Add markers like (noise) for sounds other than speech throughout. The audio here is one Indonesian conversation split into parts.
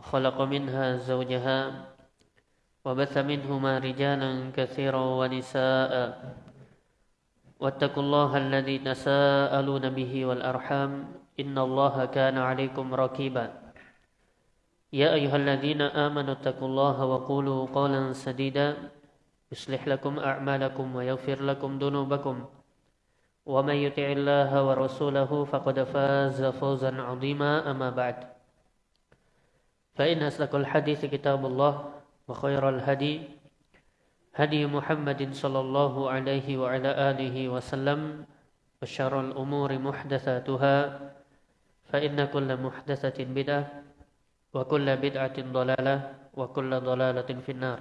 وخلق منها زوجها وبث منهما رجالا كثيرا ونساء. واتقوا الله الذي تساءلون به والأرحام. إن الله كان عليكم ركيبا. يا أيها الذين آمنوا اتقوا الله وقولوا قولا سديدا. يصلح لكم أعمالكم ويغفر لكم ذنوبكم. ومن يطع الله ورسوله فقد فاز فوزا عظيما. أما بعد. فإن أصدق الحديث كتاب الله وخير الهدي هدي محمد صلى الله عليه وعلى آله وسلم وشر الأمور محدثاتها فإن كل محدثة بدعة وكل بدعة ضلالة وكل ضلالة في النار.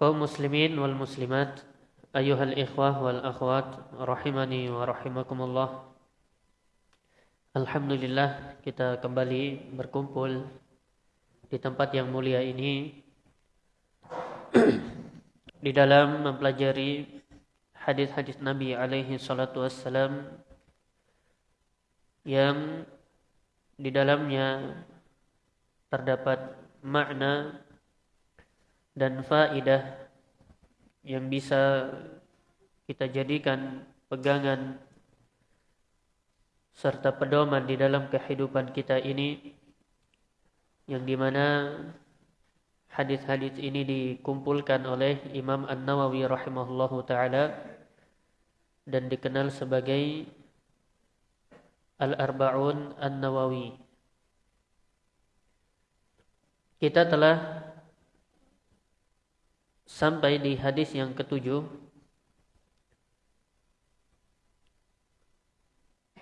kaum muslimin wal muslimat ayuhal ikhwah wal akhwat rahimani wa rahimakumullah Alhamdulillah kita kembali berkumpul di tempat yang mulia ini. (clears throat) Di dalam mempelajari hadis-hadis Nabi alaihi salatu wassalam yang di dalamnya terdapat makna dan faidah yang bisa kita jadikan pegangan serta pedoman di dalam kehidupan kita ini yang di mana hadis-hadis ini dikumpulkan oleh Imam An-Nawawi rahimahullahu taala dan dikenal sebagai Al-Arba'un An-Nawawi. Kita telah sampai di hadis yang ketujuh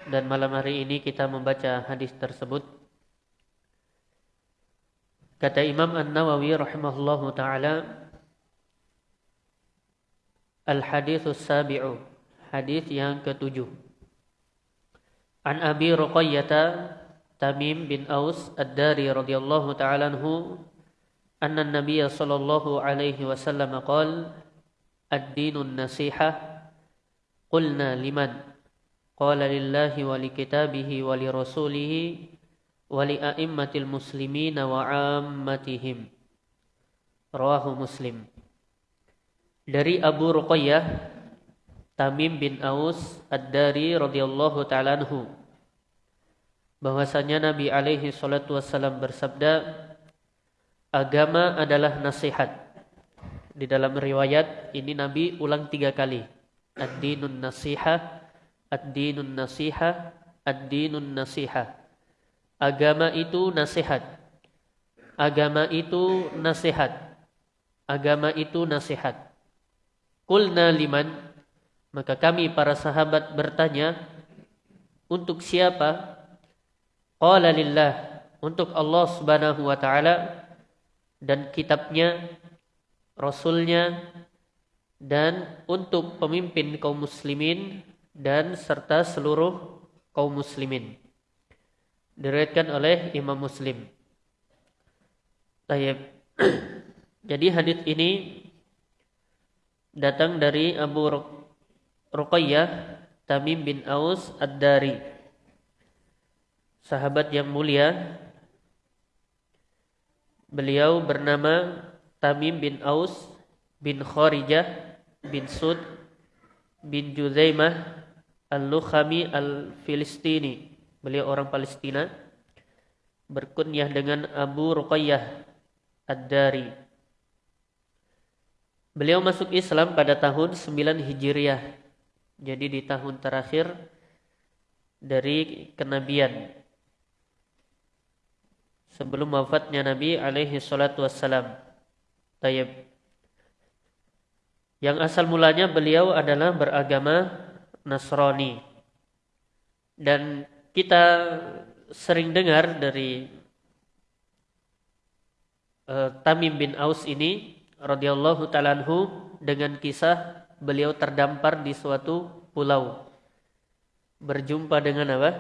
dan malam hari ini kita membaca hadis tersebut. Kata Imam An-Nawawi rahimahullahu taala Al-hadithus sabi'u Hadis yang ketujuh An Abi ruqayyah Tamim bin Aus Ad-Dari radhiyallahu ta'ala anhu Anna Nabiya sallallahu alaihi wasallam qala Ad-dinun nasiha Qulna liman qala lillahi wa li kitabihi wa li rasulihi wa li a'immatil muslimina wa ammatihim. Rawahu muslim. Dari Abu Ruqayyah Tamim bin Aus Ad-Dari radhiyallahu taala anhu. Bahwasanya Nabi alaihi salatu wassalam bersabda agama adalah nasihat. Di dalam riwayat ini Nabi ulang tiga kali. Ad-dinun nasihah ad-dinun nasihah, ad-dinun nasihah. Agama itu nasihat. Agama itu nasihat. Agama itu nasihat. Kulna liman, maka kami para sahabat bertanya, untuk siapa? Qala lillah, untuk Allah subhanahu wa ta'ala dan kitabnya, rasulnya, dan untuk pemimpin kaum muslimin dan serta seluruh kaum muslimin. Diriwayatkan oleh Imam Muslim. Tayyib. (clears throat) Jadi hadis ini datang dari Abu Ruqayyah Tamim bin Aus Ad-Dari. Sahabat yang mulia Beliau bernama Tamim bin Aus bin Kharijah bin Sud bin Juzaimah Al-Lukhami Al-Filistini. Beliau orang Palestina. Berkunyah dengan Abu Ruqayyah Ad-Dari. Beliau masuk Islam pada tahun 9 Hijriah. Jadi di tahun terakhir dari kenabian sebelum wafatnya Nabi alaihi salatu wassalam. Tayyib. Yang asal mulanya beliau adalah beragama Nasrani. Dan kita sering dengar dari uh, Tamim bin Aus ini radhiyallahu taala dengan kisah beliau terdampar di suatu pulau berjumpa dengan apa?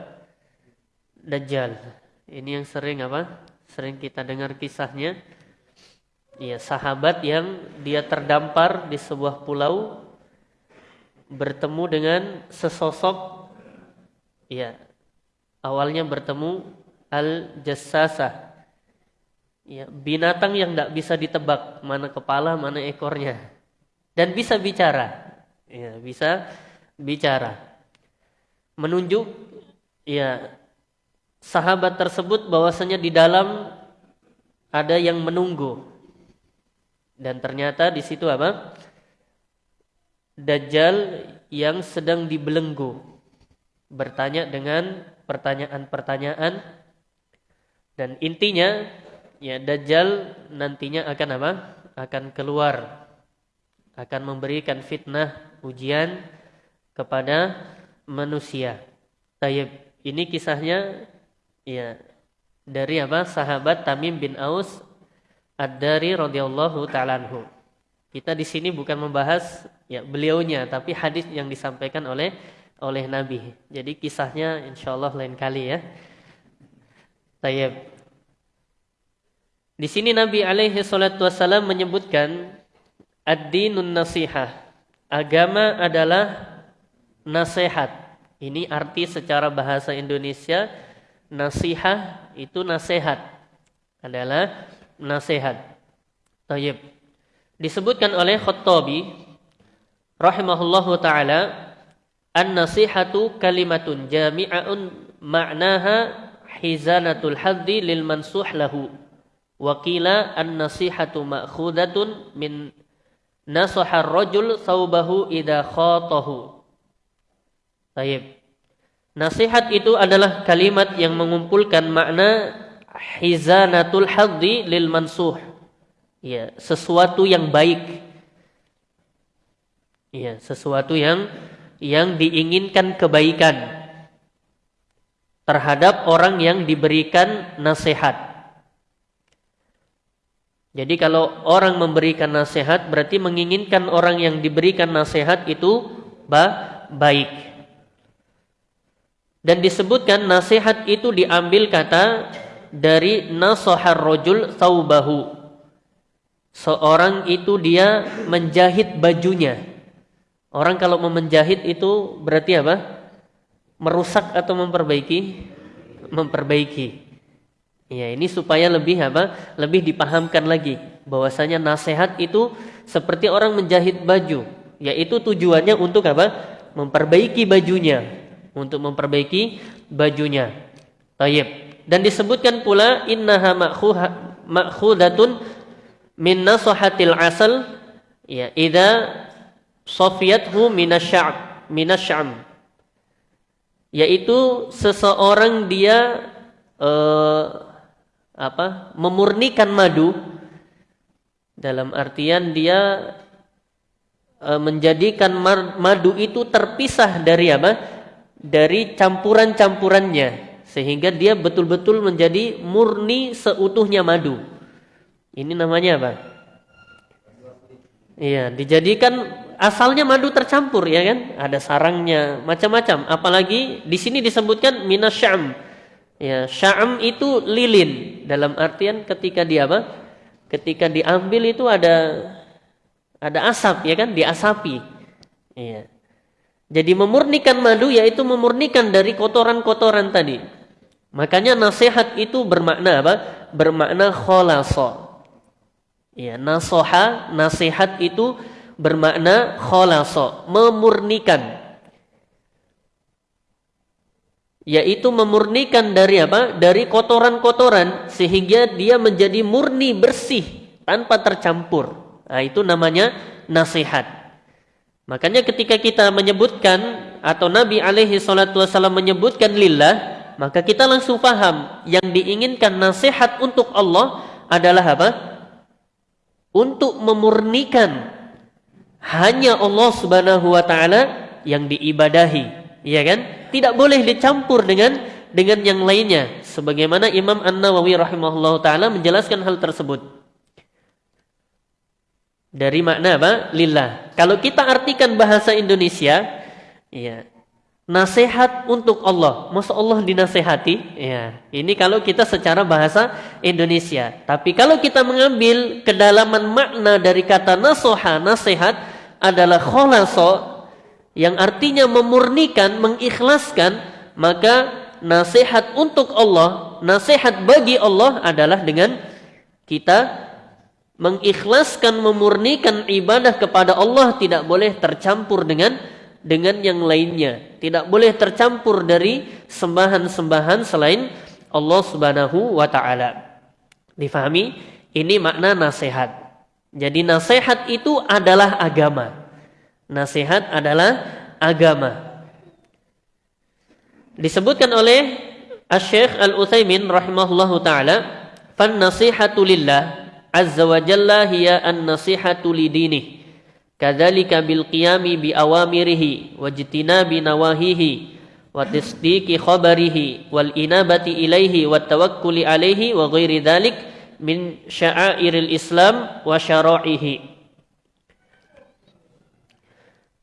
Dajjal. Ini yang sering apa? Sering kita dengar kisahnya. Ya, sahabat yang dia terdampar di sebuah pulau bertemu dengan sesosok ya awalnya bertemu Al-jassasah. Ya, binatang yang tidak bisa ditebak mana kepala, mana ekornya. Dan bisa bicara. Ya, bisa bicara. Menunjuk ya sahabat tersebut bahwasanya di dalam ada yang menunggu. Dan ternyata di situ apa? Dajjal yang sedang dibelenggu. Bertanya dengan pertanyaan-pertanyaan dan intinya ya Dajjal nantinya akan apa? Akan keluar akan memberikan fitnah ujian kepada manusia. Tayyib, ini kisahnya ya dari apa? Sahabat Tamim bin Aus Ad-Dari radhiyallahu taala anhu. Kita di sini bukan membahas ya beliaunya tapi hadis yang disampaikan oleh oleh Nabi. Jadi kisahnya insyaallah lain kali ya. Tayyib. Di sini Nabi alaihi salatu wasallam menyebutkan ad-dinun nasihah. Agama adalah nasihat. Ini arti secara bahasa Indonesia nasihah itu nasihat. Adalah nasihat. Tayyib. Disebutkan oleh Khattabi rahimahullahu taala an-nasihatu kalimatun jami'un ma'naha hizanatul haddi lil mansuh lahu Wakila an-nasihatu ma'khudatun min nasahar rajul saubahu idha khatahu. Taib. Nasihat itu adalah kalimat yang mengumpulkan makna hizanatul haddi lil mansuh. Ya, sesuatu yang baik. Ya, sesuatu yang yang diinginkan kebaikan terhadap orang yang diberikan nasihat. Jadi kalau orang memberikan nasihat berarti menginginkan orang yang diberikan nasihat itu ba baik. Dan disebutkan nasihat itu diambil kata dari nasohar rojul saubahu. Seorang itu dia menjahit bajunya. Orang kalau mau menjahit itu berarti apa? Merusak atau memperbaiki? Memperbaiki. Ya, ini supaya lebih apa? Lebih dipahamkan lagi bahwasanya nasihat itu seperti orang menjahit baju, yaitu tujuannya untuk apa? Memperbaiki bajunya, untuk memperbaiki bajunya. Tayyib. Dan disebutkan pula innaha ma'khudatun min nasahatil asal ya idza safiyathu minasy'ab minasy'am yaitu seseorang dia uh, apa memurnikan madu dalam artian dia e, menjadikan madu itu terpisah dari apa? Dari campuran-campurannya sehingga dia betul-betul menjadi murni seutuhnya madu ini namanya apa iya dijadikan asalnya madu tercampur ya kan ada sarangnya macam-macam apalagi di sini disebutkan minasyam Ya, sya'am itu lilin dalam artian ketika dia apa? Ketika diambil itu ada ada asap ya kan, diasapi. Iya. Jadi memurnikan madu yaitu memurnikan dari kotoran-kotoran tadi. Makanya nasihat itu bermakna apa? Bermakna kholasa. Ya, nasoha, nasihat itu bermakna kholasa, memurnikan yaitu memurnikan dari apa? Dari kotoran-kotoran sehingga dia menjadi murni bersih tanpa tercampur. Nah, itu namanya nasihat. Makanya ketika kita menyebutkan atau Nabi alaihi salatu wasallam menyebutkan lillah, maka kita langsung paham yang diinginkan nasihat untuk Allah adalah apa? Untuk memurnikan hanya Allah Subhanahu wa taala yang diibadahi Iya kan? Tidak boleh dicampur dengan dengan yang lainnya. Sebagaimana Imam An-Nawawi rahimahullah taala menjelaskan hal tersebut. Dari makna apa? Lillah. Kalau kita artikan bahasa Indonesia, ya, nasihat untuk Allah. Masa Allah dinasehati? Ya, ini kalau kita secara bahasa Indonesia. Tapi kalau kita mengambil kedalaman makna dari kata nasoha, nasihat adalah kholaso, yang artinya memurnikan, mengikhlaskan, maka nasihat untuk Allah, nasihat bagi Allah adalah dengan kita mengikhlaskan memurnikan ibadah kepada Allah tidak boleh tercampur dengan dengan yang lainnya. Tidak boleh tercampur dari sembahan-sembahan selain Allah Subhanahu wa taala. Difahami? Ini makna nasihat. Jadi nasihat itu adalah agama. Nasihat adalah agama. Disebutkan oleh Asy-Syaikh Al-Utsaimin rahimahullahu taala, "Fan nasihatu lillah azza wa jalla hiya an-nasihatu lidinih." Kadzalika bil qiyami bi awamirihi wa jitinabi nawahihi wa tasdiqi khabarihi wal inabati ilaihi wa tawakkuli alaihi wa ghairi dzalik min sya'airil Islam wa syara'ihi.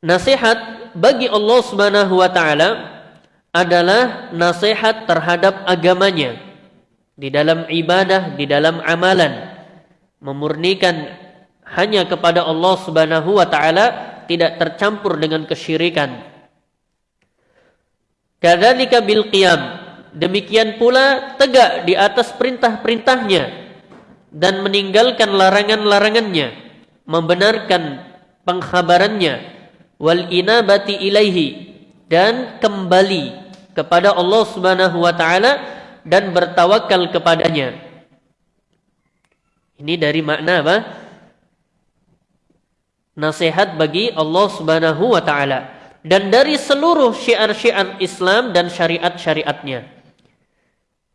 Nasihat bagi Allah Subhanahu wa taala adalah nasihat terhadap agamanya di dalam ibadah, di dalam amalan. Memurnikan hanya kepada Allah Subhanahu wa taala tidak tercampur dengan kesyirikan. Kadzalika bil qiyam. Demikian pula tegak di atas perintah-perintahnya dan meninggalkan larangan-larangannya, membenarkan pengkhabarannya wal inabati ilaihi dan kembali kepada Allah Subhanahu wa taala dan bertawakal kepadanya. Ini dari makna apa? Nasihat bagi Allah Subhanahu wa taala dan dari seluruh syiar-syiar Islam dan syariat-syariatnya.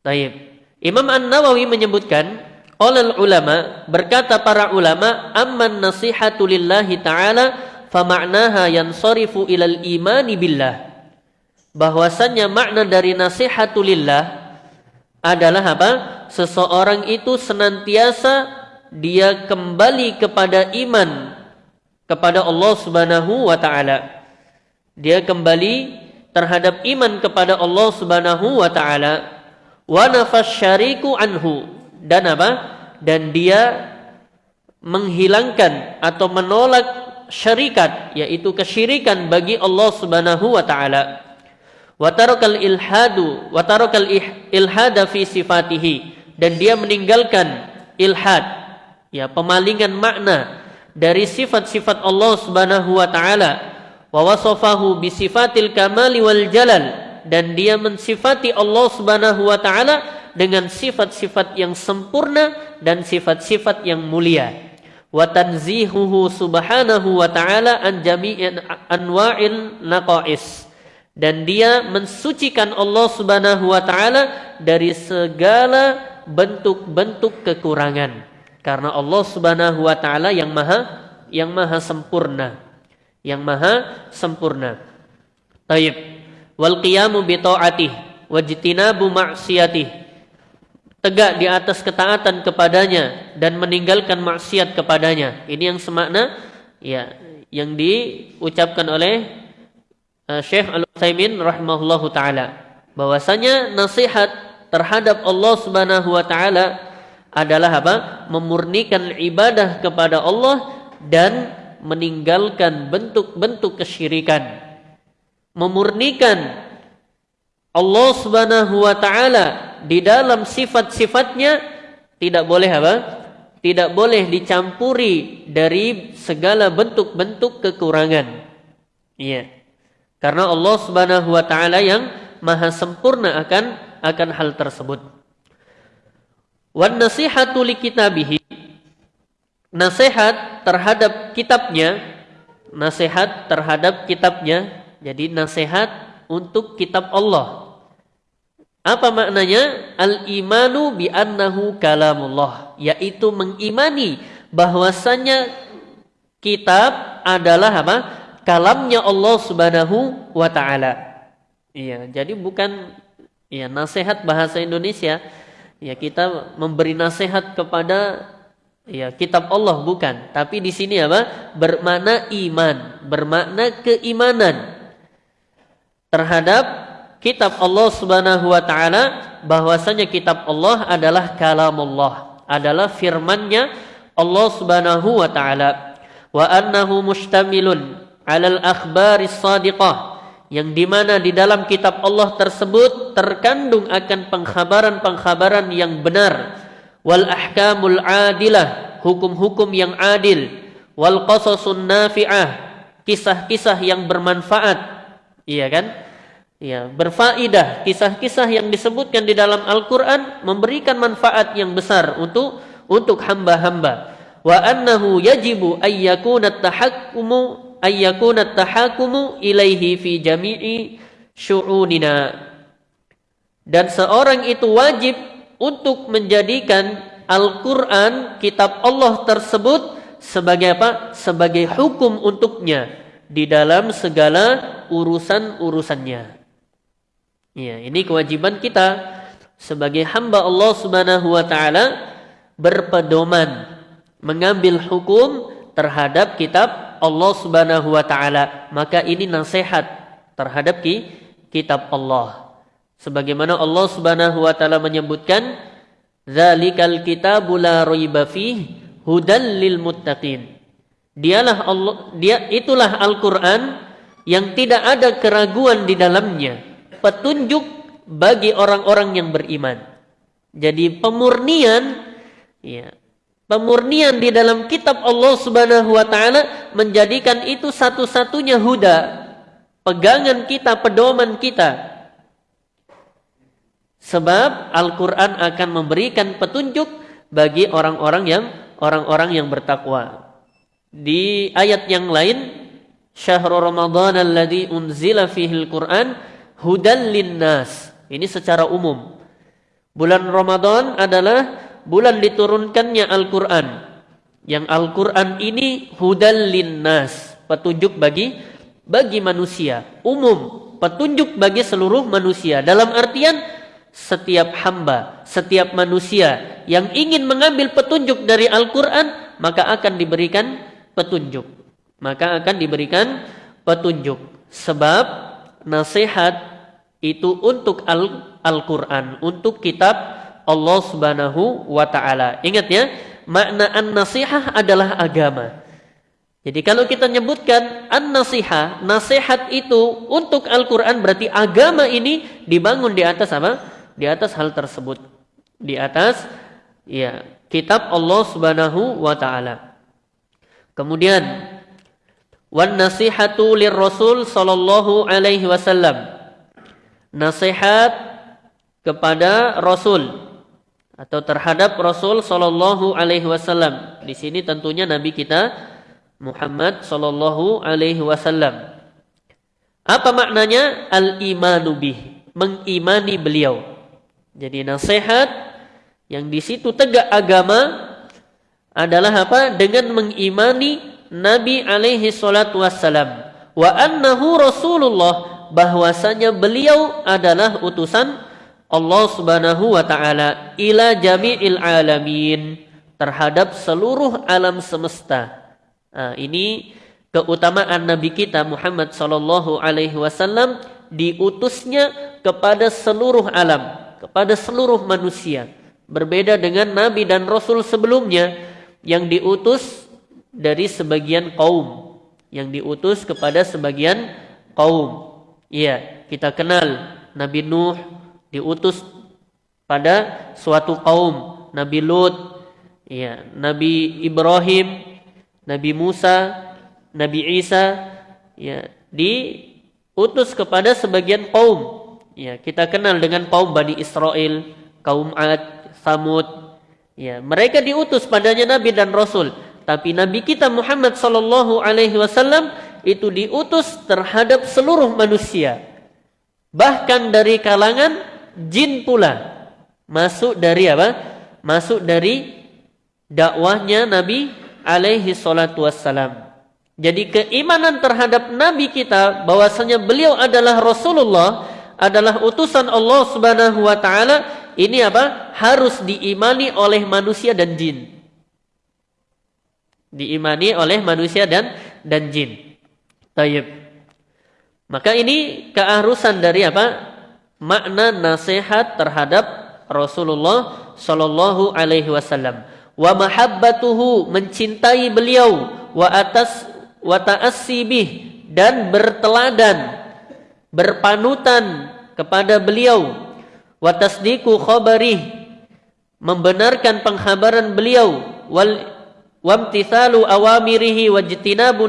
Taib. Imam An-Nawawi menyebutkan oleh ulama berkata para ulama amman nasihatu lillahi ta'ala fa ma'naha yansarifu ilal imani billah bahwasannya makna dari nasihatulillah adalah apa? Seseorang itu senantiasa dia kembali kepada iman kepada Allah Subhanahu wa taala. Dia kembali terhadap iman kepada Allah Subhanahu wa taala wa anhu dan apa? Dan dia menghilangkan atau menolak syarikat yaitu kesyirikan bagi Allah Subhanahu wa taala Watarokal ilhadu watarokal ilhada fi sifatihi dan dia meninggalkan ilhad ya pemalingan makna dari sifat-sifat Allah Subhanahu wa taala. Wa wasafahu bi sifatil kamali wal jalal. Dan dia mensifati Allah Subhanahu wa taala dengan sifat-sifat yang sempurna dan sifat-sifat yang mulia. Wa tanzihuhu subhanahu wa taala an anwa'il naqais. Dan dia mensucikan Allah Subhanahu wa taala dari segala bentuk-bentuk kekurangan karena Allah Subhanahu wa taala yang maha yang maha sempurna. Yang maha sempurna. Taib. Wal qiyamu bi wajtinabu ma'siyatih. Tegak di atas ketaatan kepadanya dan meninggalkan maksiat kepadanya. Ini yang semakna ya yang diucapkan oleh Eh, Syekh Al-Utsaimin rahimahullahu taala. Bahwasanya nasihat terhadap Allah Subhanahu wa taala adalah apa? Memurnikan ibadah kepada Allah dan meninggalkan bentuk-bentuk kesyirikan. Memurnikan Allah Subhanahu wa taala di dalam sifat-sifatnya tidak boleh apa? Tidak boleh dicampuri dari segala bentuk-bentuk kekurangan. Iya. Karena Allah Subhanahu wa taala yang maha sempurna akan akan hal tersebut. Wan nasihatu li kitabihi. Nasihat terhadap kitabnya, nasihat terhadap kitabnya, jadi nasihat untuk kitab Allah. Apa maknanya? Al-imanu bi annahu kalamullah, yaitu mengimani bahwasanya kitab adalah apa? kalamnya Allah Subhanahu wa taala. Iya, jadi bukan ya nasihat bahasa Indonesia ya kita memberi nasihat kepada ya kitab Allah bukan, tapi di sini apa? bermakna iman, bermakna keimanan terhadap kitab Allah Subhanahu wa taala bahwasanya kitab Allah adalah kalam Allah, adalah firman-Nya Allah Subhanahu wa taala. Wa annahu mustamilun alal akhbaris sadiqah yang di mana di dalam kitab Allah tersebut terkandung akan pengkhabaran-pengkhabaran yang benar. Wal ahkamul adilah hukum-hukum yang adil. Wal qasasun nafi'ah kisah-kisah yang bermanfaat. Iya kan? Ya berfaidah kisah-kisah yang disebutkan di dalam Al-Qur'an memberikan manfaat yang besar untuk untuk hamba-hamba. Wa annahu yajibu ayyakuna tahakkumu ayyakuna tahakumu ilaihi fi jami'i syu'unina dan seorang itu wajib untuk menjadikan Al-Quran kitab Allah tersebut sebagai apa? sebagai hukum untuknya di dalam segala urusan-urusannya ya ini kewajiban kita sebagai hamba Allah Subhanahu wa taala berpedoman mengambil hukum terhadap kitab Allah Subhanahu wa taala, maka ini nasihat terhadap ki, kitab Allah. Sebagaimana Allah Subhanahu wa taala menyebutkan, "Dzalikal kitabu la raiba hudan lil muttaqin." Dialah Allah, dia itulah Al-Qur'an yang tidak ada keraguan di dalamnya, petunjuk bagi orang-orang yang beriman. Jadi pemurnian ya, Pemurnian di dalam kitab Allah Subhanahu wa taala menjadikan itu satu-satunya huda, pegangan kita, pedoman kita. Sebab Al-Qur'an akan memberikan petunjuk bagi orang-orang yang orang-orang yang bertakwa. Di ayat yang lain, Syahrul Ramadan alladzi unzila fihi al-Qur'an hudan linnas. Ini secara umum. Bulan Ramadan adalah bulan diturunkannya Al-Quran. Yang Al-Quran ini hudal linnas, petunjuk bagi bagi manusia, umum, petunjuk bagi seluruh manusia. Dalam artian setiap hamba, setiap manusia yang ingin mengambil petunjuk dari Al-Quran, maka akan diberikan petunjuk. Maka akan diberikan petunjuk. Sebab nasihat itu untuk Al-Quran, untuk kitab Allah Subhanahu wa taala. Ingat ya, makna an-nasihah adalah agama. Jadi kalau kita nyebutkan an-nasihah, nasihat itu untuk Al-Qur'an berarti agama ini dibangun di atas apa? Di atas hal tersebut. Di atas ya, kitab Allah Subhanahu wa taala. Kemudian wan nasihatu lirrasul sallallahu alaihi wasallam. Nasihat kepada Rasul atau terhadap Rasul Shallallahu Alaihi Wasallam. Di sini tentunya Nabi kita Muhammad Shallallahu Alaihi Wasallam. Apa maknanya al imanu bih? Mengimani beliau. Jadi nasihat yang di situ tegak agama adalah apa? Dengan mengimani Nabi alaihi wassalam wa annahu Rasulullah bahwasanya beliau adalah utusan Allah Subhanahu wa taala ila jami'il alamin terhadap seluruh alam semesta. Nah, ini keutamaan nabi kita Muhammad sallallahu alaihi wasallam diutusnya kepada seluruh alam, kepada seluruh manusia. Berbeda dengan nabi dan rasul sebelumnya yang diutus dari sebagian kaum, yang diutus kepada sebagian kaum. Iya, kita kenal Nabi Nuh, diutus pada suatu kaum Nabi Lut ya Nabi Ibrahim Nabi Musa Nabi Isa ya diutus kepada sebagian kaum. Ya kita kenal dengan kaum Bani Israel kaum Ad Samud. Ya mereka diutus padanya nabi dan rasul. Tapi nabi kita Muhammad sallallahu alaihi wasallam itu diutus terhadap seluruh manusia. Bahkan dari kalangan jin pula masuk dari apa? Masuk dari dakwahnya Nabi alaihi salatu wassalam. Jadi keimanan terhadap Nabi kita bahwasanya beliau adalah Rasulullah, adalah utusan Allah Subhanahu wa taala, ini apa? Harus diimani oleh manusia dan jin. Diimani oleh manusia dan dan jin. Tayyib. Maka ini keharusan dari apa? Makna nasihat terhadap Rasulullah Shallallahu Alaihi Wasallam. Wa mahabbatuhu mencintai beliau. Wa atas wa ta'assibih dan berteladan berpanutan kepada beliau. Wa tasdiqu khabarih membenarkan penghabaran beliau. Wal wamtithalu awamirihi wajtinabu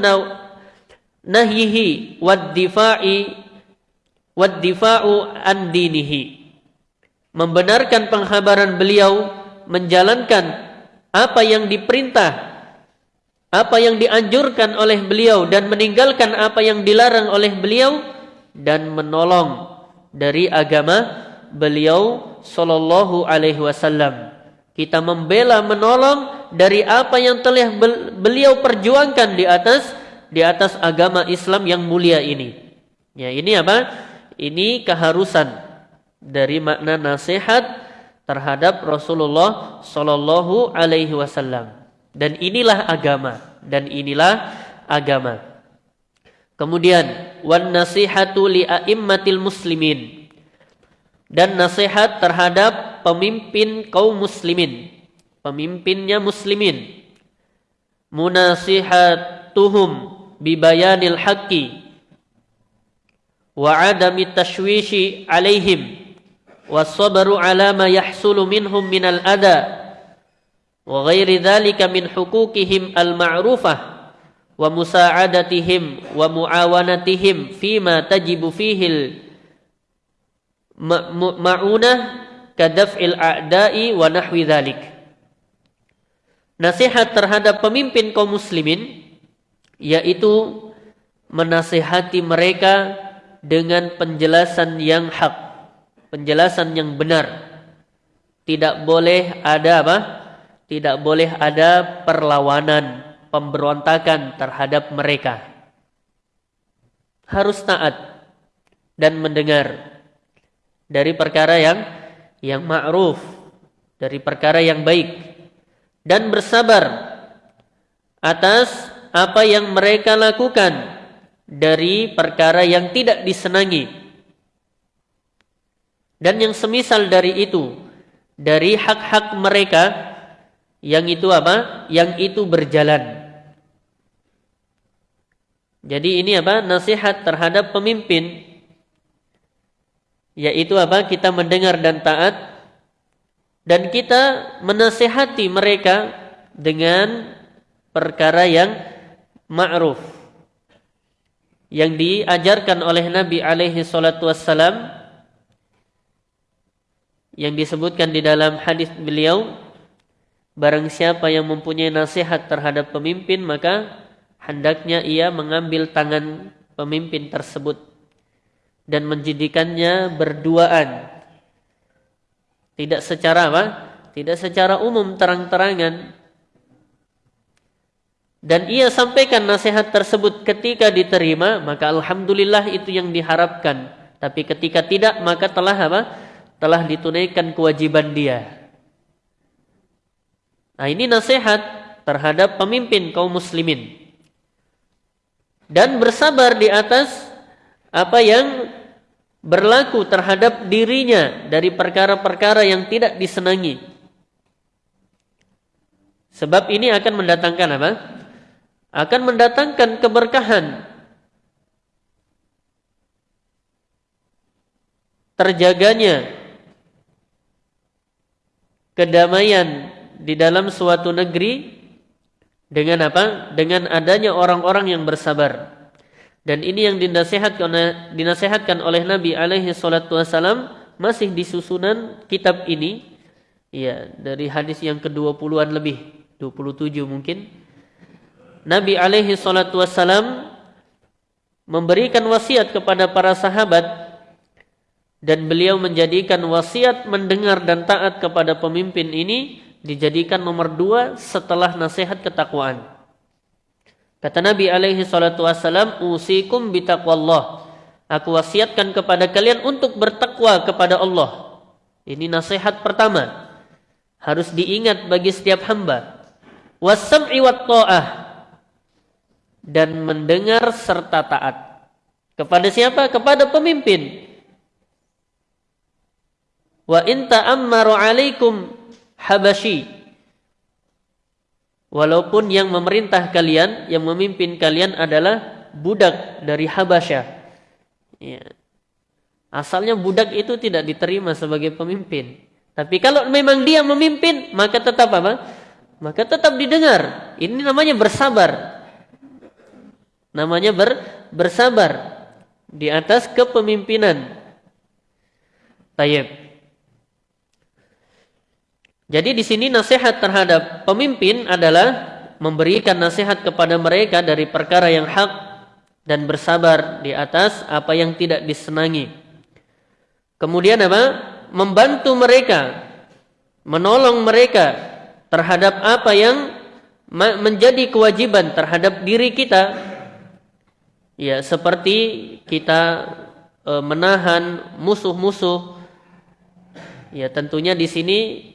nahyihi wad difa'i wad difa'u an dinihi membenarkan penghabaran beliau menjalankan apa yang diperintah apa yang dianjurkan oleh beliau dan meninggalkan apa yang dilarang oleh beliau dan menolong dari agama beliau sallallahu alaihi wasallam. Kita membela menolong dari apa yang telah beliau perjuangkan di atas di atas agama Islam yang mulia ini. Ya, ini apa? Ini keharusan dari makna nasihat terhadap Rasulullah sallallahu alaihi wasallam. Dan inilah agama dan inilah agama. Kemudian wan nasihatu li a'immatil muslimin. Dan nasihat terhadap pemimpin kaum muslimin. Pemimpinnya muslimin. Munasihatuhum bibayanil haqqi minhum minal adha wa ghairi dzalika min huquqihim al-ma'rufah wa musa'adatihim wa muawanatihim fima tajibu fihi ma'unah kadaf'il a'da'i wa nahwi dzalik nasihat terhadap pemimpin kaum muslimin yaitu menasihati mereka dengan penjelasan yang hak penjelasan yang benar. Tidak boleh ada apa? Tidak boleh ada perlawanan, pemberontakan terhadap mereka. Harus taat dan mendengar dari perkara yang yang ma'ruf, dari perkara yang baik dan bersabar atas apa yang mereka lakukan dari perkara yang tidak disenangi. Dan yang semisal dari itu, dari hak-hak mereka yang itu apa? Yang itu berjalan. Jadi ini apa? Nasihat terhadap pemimpin yaitu apa? Kita mendengar dan taat dan kita menasihati mereka dengan perkara yang ma'ruf yang diajarkan oleh Nabi alaihi salatu wassalam yang disebutkan di dalam hadis beliau Barang siapa yang mempunyai nasihat terhadap pemimpin maka hendaknya ia mengambil tangan pemimpin tersebut dan menjadikannya berduaan. Tidak secara apa? Tidak secara umum terang-terangan. Dan ia sampaikan nasihat tersebut ketika diterima, maka alhamdulillah itu yang diharapkan. Tapi ketika tidak, maka telah apa? Telah ditunaikan kewajiban dia. Nah ini nasihat terhadap pemimpin kaum muslimin. Dan bersabar di atas apa yang berlaku terhadap dirinya dari perkara-perkara yang tidak disenangi. Sebab ini akan mendatangkan apa? Akan mendatangkan keberkahan. Terjaganya kedamaian di dalam suatu negeri dengan apa? Dengan adanya orang-orang yang bersabar. Dan ini yang dinasihatkan oleh, dinasihatkan oleh Nabi alaihi salatu wasalam masih di susunan kitab ini. Ya, dari hadis yang ke-20-an lebih, 27 mungkin. Nabi alaihi salatu memberikan wasiat kepada para sahabat dan beliau menjadikan wasiat mendengar dan taat kepada pemimpin ini dijadikan nomor dua setelah nasihat ketakwaan. Kata Nabi alaihi salatu wassalam, Usikum bitaqwallah. Aku wasiatkan kepada kalian untuk bertakwa kepada Allah. Ini nasihat pertama. Harus diingat bagi setiap hamba. Wassam'i wat ta'ah. Dan mendengar serta taat. Kepada siapa? Kepada pemimpin. Wa in ta'ammaru alaikum Habasyi. Walaupun yang memerintah kalian, yang memimpin kalian adalah budak dari Habasyah. Ya. Asalnya budak itu tidak diterima sebagai pemimpin. Tapi kalau memang dia memimpin, maka tetap apa? Maka tetap didengar. Ini namanya bersabar. Namanya ber, bersabar di atas kepemimpinan. Tayyib. Jadi di sini nasihat terhadap pemimpin adalah memberikan nasihat kepada mereka dari perkara yang hak dan bersabar di atas apa yang tidak disenangi. Kemudian apa? Membantu mereka, menolong mereka terhadap apa yang menjadi kewajiban terhadap diri kita. Ya, seperti kita e, menahan musuh-musuh. Ya, tentunya di sini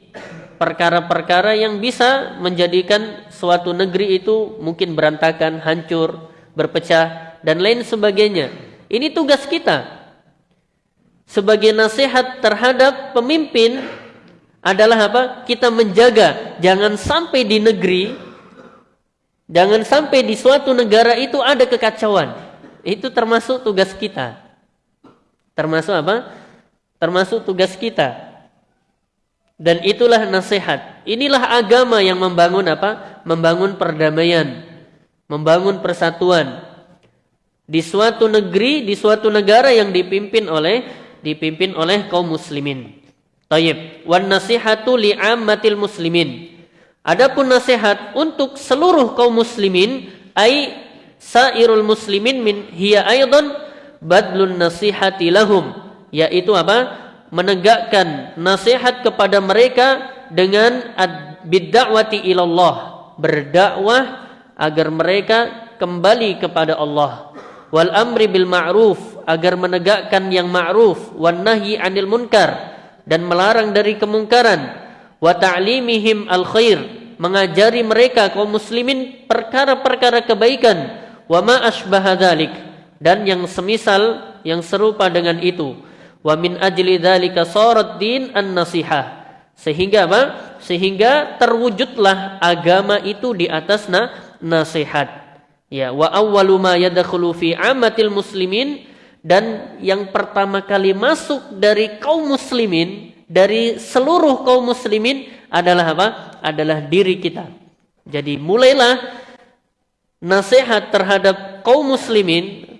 perkara-perkara yang bisa menjadikan suatu negeri itu mungkin berantakan, hancur, berpecah dan lain sebagainya. Ini tugas kita. Sebagai nasihat terhadap pemimpin adalah apa? Kita menjaga jangan sampai di negeri jangan sampai di suatu negara itu ada kekacauan. Itu termasuk tugas kita. Termasuk apa? Termasuk tugas kita. Dan itulah nasihat. Inilah agama yang membangun apa? Membangun perdamaian, membangun persatuan di suatu negeri, di suatu negara yang dipimpin oleh dipimpin oleh kaum muslimin. Tayyib. Wan nasihatu li'ammatil muslimin. Adapun nasihat untuk seluruh kaum muslimin ai sairul muslimin min hiya aidan badlun nasihati lahum. Yaitu apa? menegakkan nasihat kepada mereka dengan bidda'wati ilallah. Berdakwah agar mereka kembali kepada Allah. Wal amri bil ma'ruf agar menegakkan yang ma'ruf. Wan nahyi 'anil munkar dan melarang dari kemungkaran. Wa ta'limihim al khair mengajari mereka kaum muslimin perkara-perkara kebaikan wa ma asbaha dan yang semisal yang serupa dengan itu Wa min ajli dzalika sarat din an-nasihah. Sehingga apa? Sehingga terwujudlah agama itu di atas na nasihat. Ya, wa awwalu ma yadkhulu fi amatil muslimin dan yang pertama kali masuk dari kaum muslimin dari seluruh kaum muslimin adalah apa? Adalah diri kita. Jadi mulailah nasihat terhadap kaum muslimin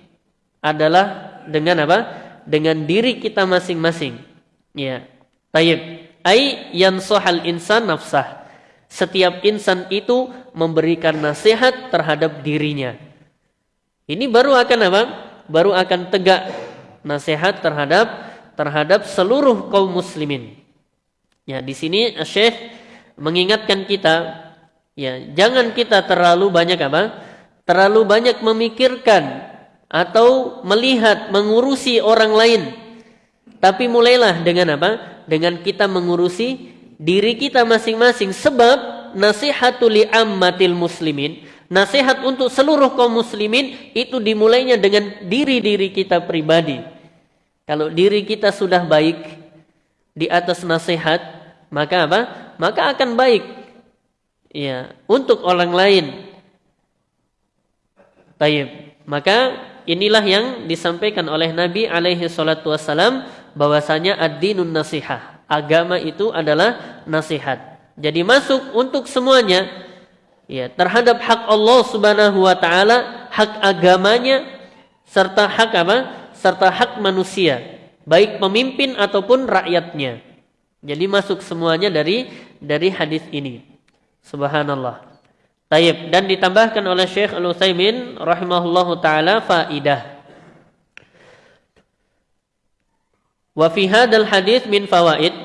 adalah dengan apa? dengan diri kita masing-masing. Ya. Tayyib. Ai yansuhal insan nafsah. Setiap insan itu memberikan nasihat terhadap dirinya. Ini baru akan apa? Baru akan tegak nasihat terhadap terhadap seluruh kaum muslimin. Ya, di sini Syekh mengingatkan kita ya, jangan kita terlalu banyak apa? Terlalu banyak memikirkan atau melihat mengurusi orang lain. Tapi mulailah dengan apa? Dengan kita mengurusi diri kita masing-masing sebab nasihatul ammatil muslimin, nasihat untuk seluruh kaum muslimin itu dimulainya dengan diri-diri kita pribadi. Kalau diri kita sudah baik di atas nasihat, maka apa? Maka akan baik. Ya, untuk orang lain. Baik. Maka inilah yang disampaikan oleh Nabi alaihi salatu wassalam bahwasanya ad-dinun nasihah. Agama itu adalah nasihat. Jadi masuk untuk semuanya ya terhadap hak Allah Subhanahu wa taala, hak agamanya serta hak apa? serta hak manusia, baik pemimpin ataupun rakyatnya. Jadi masuk semuanya dari dari hadis ini. Subhanallah. Taib dan ditambahkan oleh Syekh Al-Utsaimin rahimahullahu taala faidah. Wa fi hadzal hadis min fawaid.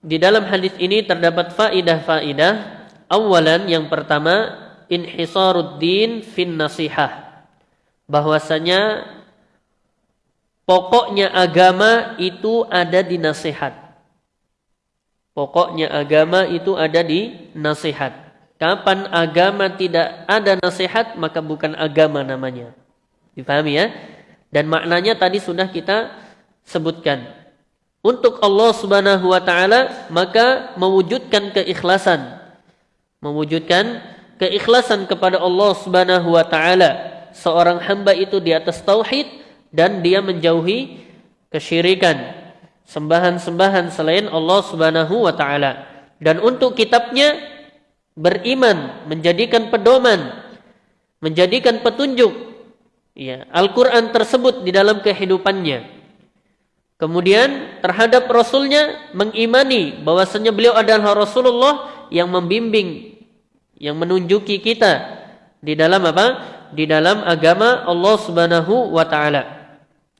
Di dalam hadis ini terdapat faidah-faidah. Awalan yang pertama inhisaruddin fin nasihah. Bahwasanya pokoknya agama itu ada di nasihat. Pokoknya agama itu ada di nasihat. Kapan agama tidak ada nasihat maka bukan agama namanya. Dipahami ya? Dan maknanya tadi sudah kita sebutkan. Untuk Allah Subhanahu wa taala maka mewujudkan keikhlasan. Mewujudkan keikhlasan kepada Allah Subhanahu wa taala. Seorang hamba itu di atas tauhid dan dia menjauhi kesyirikan, sembahan-sembahan selain Allah Subhanahu wa taala. Dan untuk kitabnya beriman, menjadikan pedoman, menjadikan petunjuk ya, Al-Qur'an tersebut di dalam kehidupannya. Kemudian terhadap Rasulnya mengimani bahwasanya beliau adalah Rasulullah yang membimbing, yang menunjuki kita di dalam apa? Di dalam agama Allah Subhanahu wa taala.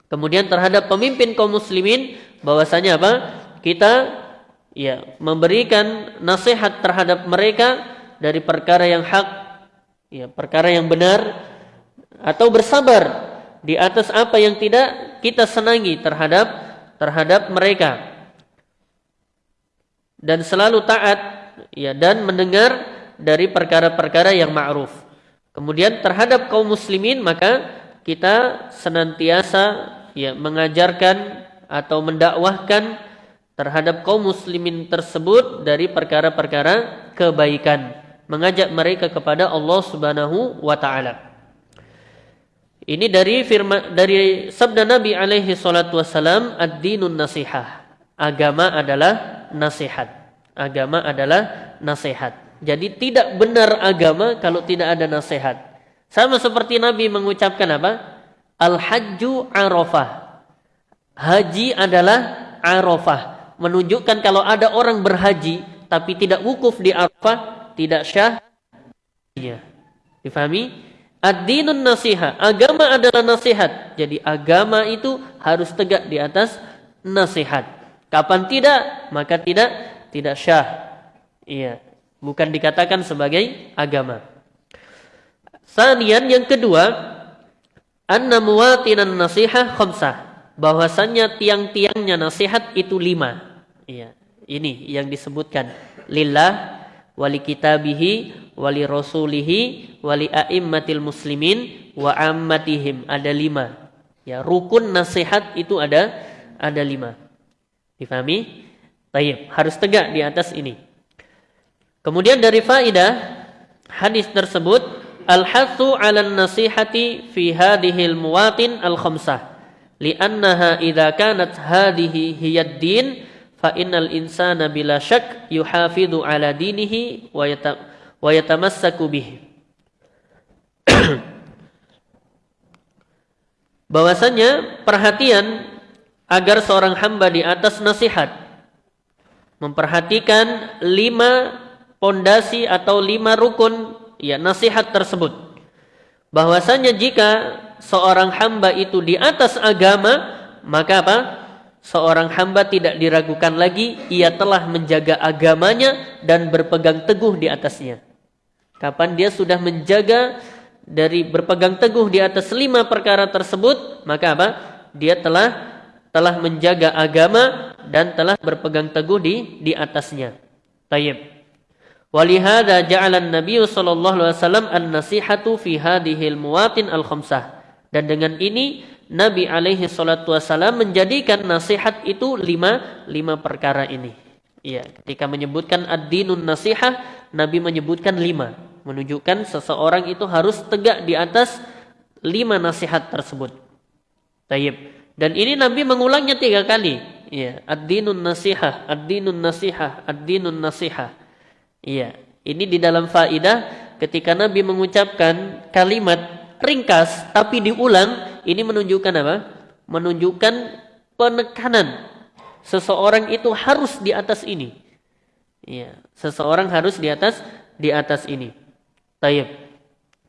Kemudian terhadap pemimpin kaum muslimin bahwasanya apa? Kita ya memberikan nasihat terhadap mereka dari perkara yang hak, ya perkara yang benar atau bersabar di atas apa yang tidak kita senangi terhadap terhadap mereka dan selalu taat ya dan mendengar dari perkara-perkara yang ma'ruf. Kemudian terhadap kaum muslimin maka kita senantiasa ya mengajarkan atau mendakwahkan terhadap kaum muslimin tersebut dari perkara-perkara kebaikan, mengajak mereka kepada Allah Subhanahu wa taala. Ini dari firman dari sabda Nabi alaihi salatu wasalam ad-dinun nasihah. Agama adalah nasihat. Agama adalah nasihat. Jadi tidak benar agama kalau tidak ada nasihat. Sama seperti Nabi mengucapkan apa? Al-hajju arafah. Haji adalah arafah. Menunjukkan kalau ada orang berhaji tapi tidak wukuf di arafah, tidak syah. Difahami? Ad-dinun nasihat. Agama adalah nasihat. Jadi agama itu harus tegak di atas nasihat. Kapan tidak, maka tidak tidak syah. Iya, bukan dikatakan sebagai agama. Sanian yang kedua, anna muwatinan nasihah khamsah. Bahwasannya tiang-tiangnya nasihat itu lima. Iya, ini yang disebutkan. Lillah, wali kitabihi, wali rasulihi wali a'immatil muslimin wa ammatihim. Ada lima. Ya rukun nasihat itu ada ada lima. Difahami? Tayyib. Harus tegak di atas ini. Kemudian dari faidah hadis tersebut al-hathu 'ala nasihati fi hadhihi al-muwatin al-khamsah li'annaha idza kanat hadhihi hiya din fa innal insana bila syak yuhafidhu ala dinihi wa wa yatamassaku bihi. (clears throat) Bahwasanya perhatian agar seorang hamba di atas nasihat memperhatikan lima pondasi atau lima rukun ya nasihat tersebut. Bahwasanya jika seorang hamba itu di atas agama, maka apa? Seorang hamba tidak diragukan lagi ia telah menjaga agamanya dan berpegang teguh di atasnya. Kapan dia sudah menjaga dari berpegang teguh di atas lima perkara tersebut, maka apa? Dia telah telah menjaga agama dan telah berpegang teguh di di atasnya. Tayyib. Walihada ja'ala Nabi sallallahu alaihi wasallam an-nasihatu fi hadhihi al-muwatin al-khamsah. Dan dengan ini Nabi alaihi salatu wasallam menjadikan nasihat itu lima lima perkara ini. Iya, ketika menyebutkan ad-dinun nasihah, Nabi menyebutkan lima menunjukkan seseorang itu harus tegak di atas lima nasihat tersebut. Tayyib. Dan ini Nabi mengulangnya tiga kali. Ya, ad-dinun nasihah, ad-dinun nasihah, ad-dinun nasihah. Iya, ini di dalam faidah ketika Nabi mengucapkan kalimat ringkas tapi diulang, ini menunjukkan apa? Menunjukkan penekanan seseorang itu harus di atas ini. Iya, seseorang harus di atas di atas ini. Tayyib.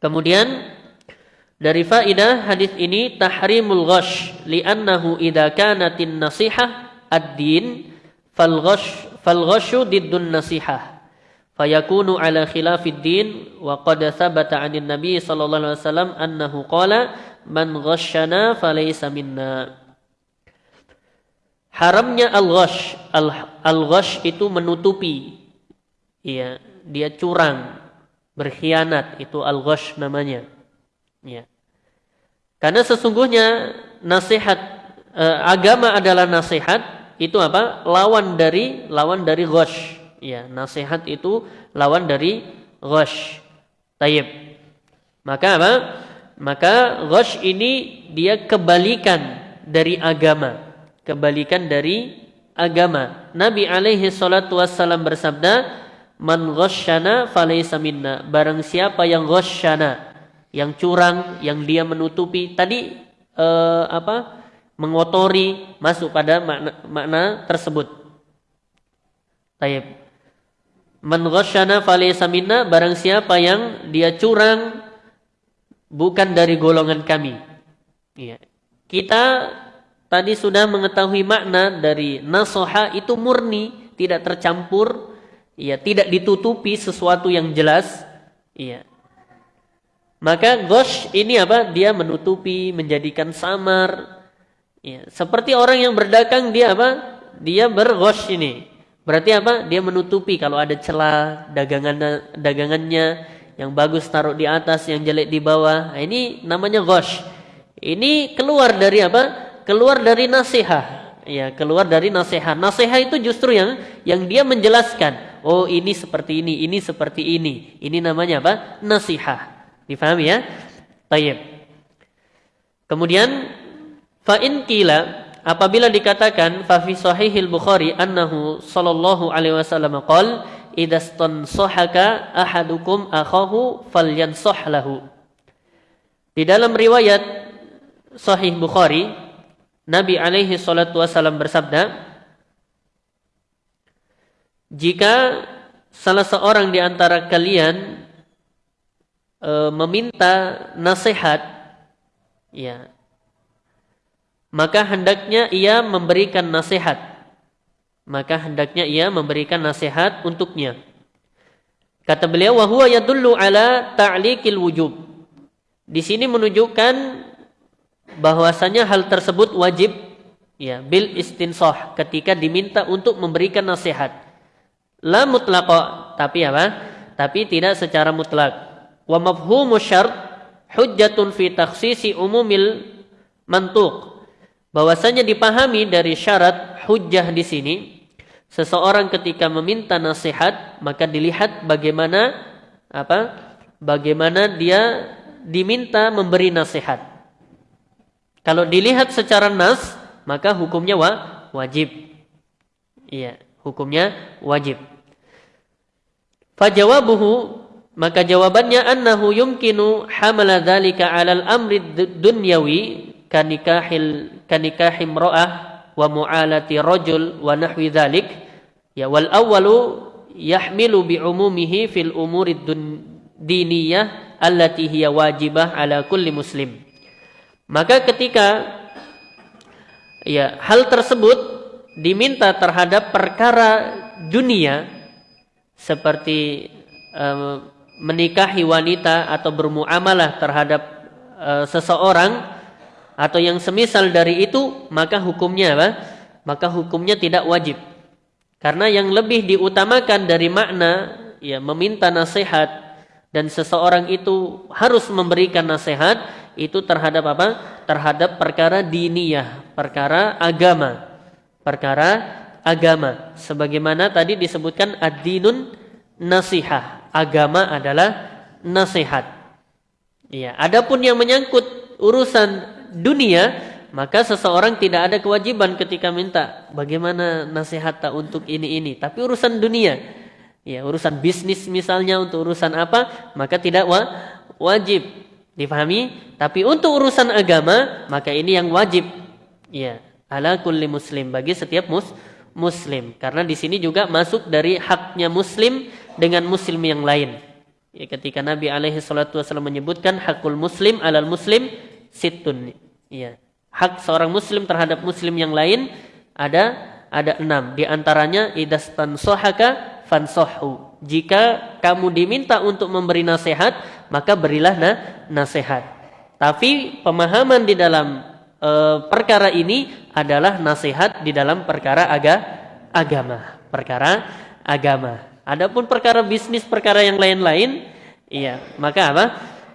Kemudian dari faidah hadis ini tahrimul ghash li'annahu idza kanatin nasihah ad-din fal ghash fal ghashu diddun nasihah fayakunu ala khilafid din wa qad thabata 'anil nabi sallallahu alaihi wasallam annahu qala man ghashana falaysa minna Haramnya al-ghash al-ghash itu menutupi iya dia curang berkhianat itu al-ghash namanya. Ya. Karena sesungguhnya nasihat eh, agama adalah nasihat itu apa? lawan dari lawan dari ghash. Ya, nasihat itu lawan dari ghash. Tayyib. Maka apa? Maka ghash ini dia kebalikan dari agama. kebalikan dari agama. Nabi alaihi salatu wassalam bersabda, "Man ghasyana falaysa minna." Barang siapa yang ghasyana, yang curang, yang dia menutupi tadi eh, apa? mengotori masuk pada makna, makna tersebut. Taib. Man ghasyana falaysa minna, barang siapa yang dia curang bukan dari golongan kami. Iya. Kita tadi sudah mengetahui makna dari nasoha itu murni, tidak tercampur, ya tidak ditutupi sesuatu yang jelas, iya. Maka gosh ini apa? Dia menutupi, menjadikan samar. Ya, seperti orang yang berdagang dia apa? Dia bergosh ini. Berarti apa? Dia menutupi kalau ada celah dagangannya, dagangannya yang bagus taruh di atas, yang jelek di bawah. Nah, ini namanya gosh. Ini keluar dari apa? keluar dari nasihat ya keluar dari nasihat nasihat itu justru yang yang dia menjelaskan. Oh ini seperti ini ini seperti ini. Ini namanya apa? Nasihat difahami ya? Tayyib. Kemudian fa in qila apabila dikatakan fa fi sahihil bukhari annahu sallallahu alaihi wasallam qol idastansahaka ahadukum akhahu falyansah lahu di dalam riwayat sahih bukhari Nabi alaihi salatu wasallam bersabda, jika salah seorang di antara kalian e, meminta nasihat, ya, maka hendaknya ia memberikan nasihat. Maka hendaknya ia memberikan nasihat untuknya. Kata beliau, wahwa yadullu ala ta'liqil wujub. Di sini menunjukkan bahwasanya hal tersebut wajib ya bil istinsah ketika diminta untuk memberikan nasihat. La mutlaqo tapi apa? Tapi tidak secara mutlak. Wa mafhumu syart hujjatun fi takhsisi umumil mantuq. Bahwasanya dipahami dari syarat hujjah di sini seseorang ketika meminta nasihat maka dilihat bagaimana apa? Bagaimana dia diminta memberi nasihat. Kalau dilihat secara nas, maka hukumnya wa, wajib. Iya, hukumnya wajib. Fajawabuhu maka jawabannya annahu yumkinu hamala dzalika 'alal amri dunyawi kanikahil kanikahim ra'ah wa mu'alati rajul wa nahwi dzalik ya wal awwalu yahmilu bi umumihi fil umuri diniyah allati hiya wajibah ala kulli muslim. Maka ketika ya hal tersebut diminta terhadap perkara dunia seperti um, menikahi wanita atau bermuamalah terhadap uh, seseorang atau yang semisal dari itu maka hukumnya apa? Maka hukumnya tidak wajib. Karena yang lebih diutamakan dari makna ya meminta nasihat dan seseorang itu harus memberikan nasihat itu terhadap apa? Terhadap perkara diniyah, perkara agama. Perkara agama. Sebagaimana tadi disebutkan ad-dinun nasihah. Agama adalah nasihat. Ya, adapun yang menyangkut urusan dunia, maka seseorang tidak ada kewajiban ketika minta bagaimana nasihat untuk ini ini, tapi urusan dunia. Ya, urusan bisnis misalnya untuk urusan apa, maka tidak wa wajib Difahami? Tapi untuk urusan agama, maka ini yang wajib. Ya, ala kulli muslim bagi setiap mus muslim. Karena di sini juga masuk dari haknya muslim dengan muslim yang lain. Ya, ketika Nabi alaihi salatu wasallam menyebutkan hakul muslim alal muslim situn. Ya, hak seorang muslim terhadap muslim yang lain ada ada enam. Di antaranya sohaka fansohu jika kamu diminta untuk memberi nasihat, maka berilah na nasihat. Tapi pemahaman di dalam e, perkara ini adalah nasihat di dalam perkara aga, agama, perkara agama. Adapun perkara bisnis, perkara yang lain-lain, iya, maka apa?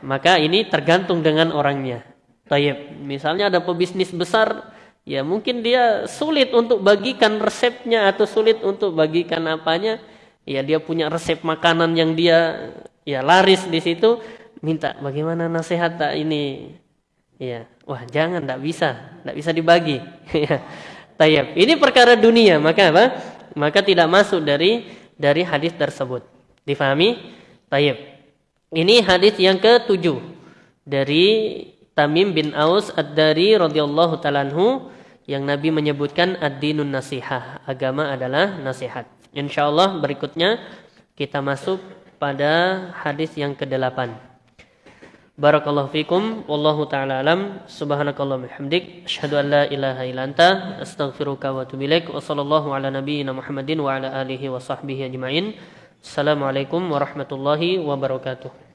Maka ini tergantung dengan orangnya. Tayyib. Misalnya ada pebisnis besar, ya mungkin dia sulit untuk bagikan resepnya atau sulit untuk bagikan apanya ya dia punya resep makanan yang dia ya laris di situ minta bagaimana nasihat tak ini ya wah jangan tidak bisa tidak bisa dibagi (laughs) ya Tayyib. Ini perkara dunia, maka apa? Maka tidak masuk dari dari hadis tersebut. Difahami? Tayyib. Ini hadis yang ketujuh dari Tamim bin Aus Ad-Dari radhiyallahu taalaanhu yang Nabi menyebutkan ad-dinun nasihah. Agama adalah nasihat. Insyaallah berikutnya kita masuk pada hadis yang ke-8. Barakallahu fikum wallahu taala alam subhanakallah bihamdik asyhadu an la ilaha illa astaghfiruka wa atubu ilaik ala nabiyyina Muhammadin wa ala alihi wa sahbihi ajmain. Assalamualaikum warahmatullahi wabarakatuh.